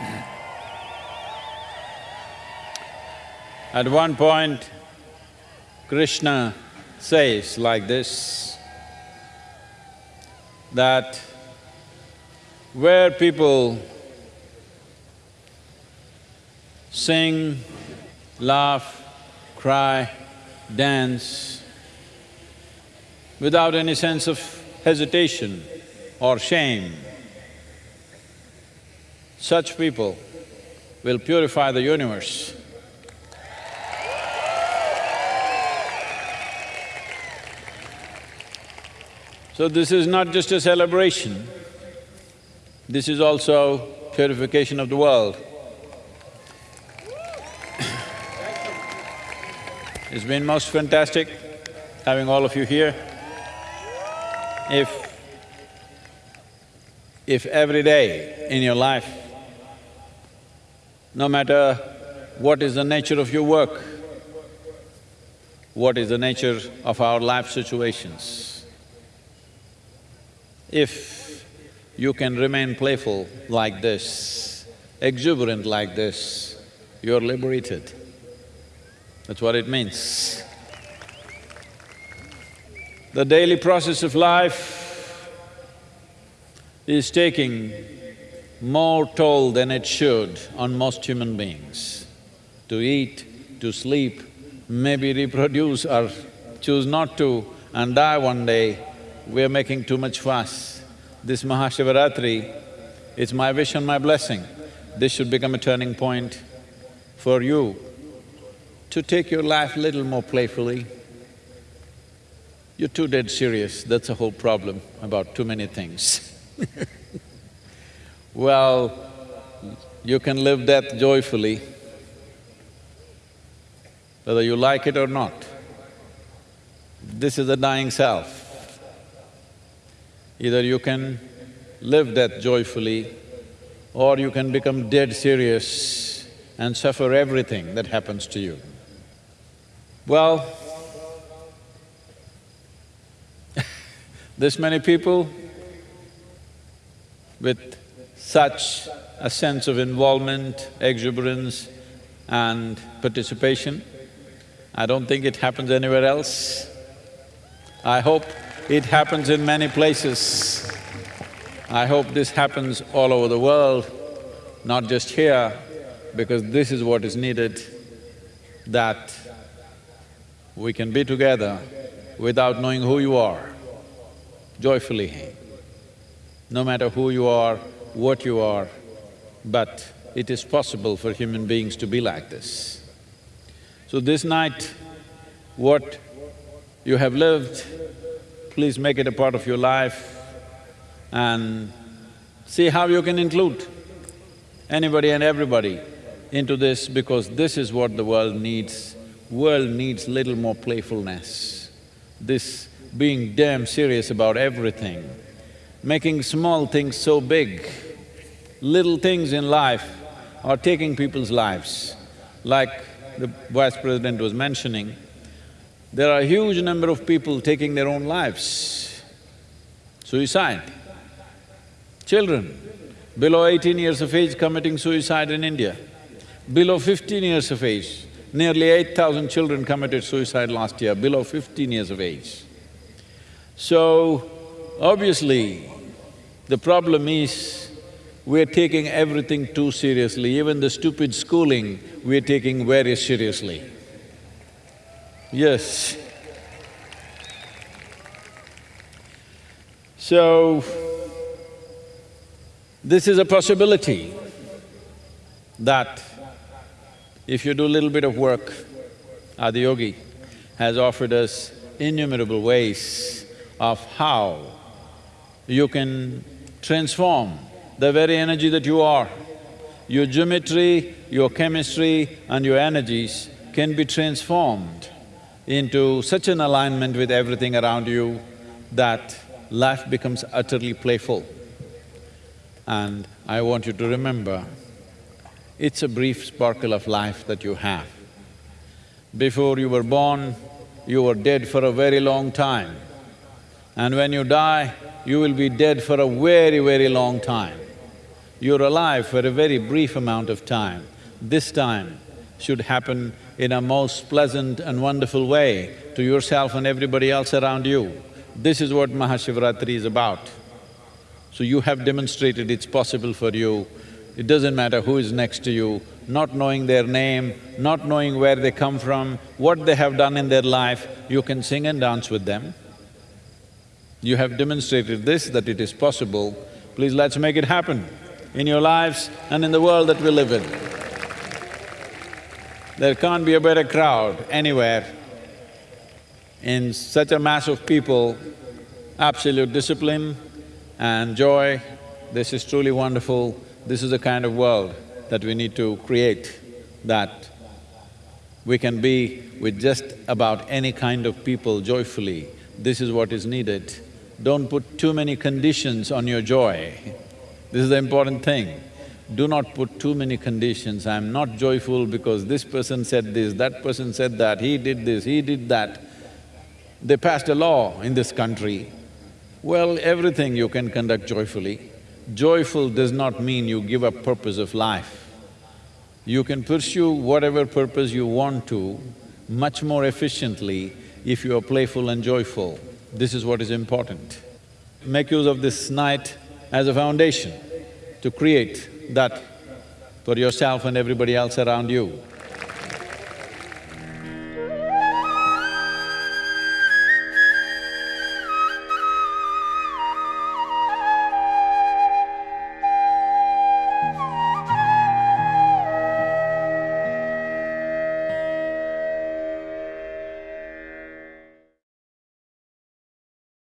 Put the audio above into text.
At one point, Krishna says like this, that where people sing, laugh, cry, dance, without any sense of hesitation or shame, such people will purify the universe. So this is not just a celebration, this is also purification of the world. It's been most fantastic having all of you here. If… if every day in your life, no matter what is the nature of your work, what is the nature of our life situations, if you can remain playful like this, exuberant like this, you're liberated. That's what it means. The daily process of life is taking more toll than it should on most human beings. To eat, to sleep, maybe reproduce or choose not to and die one day, we're making too much fuss. This Mahashivaratri, it's my wish and my blessing. This should become a turning point for you to take your life little more playfully. You're too dead serious, that's a whole problem about too many things Well, you can live death joyfully, whether you like it or not. This is the dying self. Either you can live death joyfully or you can become dead serious and suffer everything that happens to you. Well, this many people with such a sense of involvement, exuberance and participation, I don't think it happens anywhere else. I hope it happens in many places. I hope this happens all over the world, not just here, because this is what is needed, that we can be together without knowing who you are, joyfully. No matter who you are, what you are, but it is possible for human beings to be like this. So this night, what you have lived, please make it a part of your life and see how you can include anybody and everybody into this because this is what the world needs world needs little more playfulness. This being damn serious about everything, making small things so big, little things in life are taking people's lives. Like the vice president was mentioning, there are a huge number of people taking their own lives. Suicide. Children below eighteen years of age committing suicide in India. Below fifteen years of age, Nearly eight thousand children committed suicide last year below fifteen years of age. So, obviously, the problem is we're taking everything too seriously, even the stupid schooling we're taking very seriously. Yes. So, this is a possibility that if you do a little bit of work, Adiyogi has offered us innumerable ways of how you can transform the very energy that you are. Your geometry, your chemistry and your energies can be transformed into such an alignment with everything around you that life becomes utterly playful. And I want you to remember, it's a brief sparkle of life that you have. Before you were born, you were dead for a very long time. And when you die, you will be dead for a very, very long time. You're alive for a very brief amount of time. This time should happen in a most pleasant and wonderful way to yourself and everybody else around you. This is what Mahashivratri is about. So you have demonstrated it's possible for you. It doesn't matter who is next to you, not knowing their name, not knowing where they come from, what they have done in their life, you can sing and dance with them. You have demonstrated this, that it is possible. Please let's make it happen in your lives and in the world that we live in. There can't be a better crowd anywhere. In such a mass of people, absolute discipline and joy, this is truly wonderful. This is the kind of world that we need to create, that we can be with just about any kind of people joyfully. This is what is needed. Don't put too many conditions on your joy. This is the important thing. Do not put too many conditions, I'm not joyful because this person said this, that person said that, he did this, he did that. They passed a law in this country. Well, everything you can conduct joyfully. Joyful does not mean you give up purpose of life. You can pursue whatever purpose you want to much more efficiently if you are playful and joyful. This is what is important. Make use of this night as a foundation to create that for yourself and everybody else around you.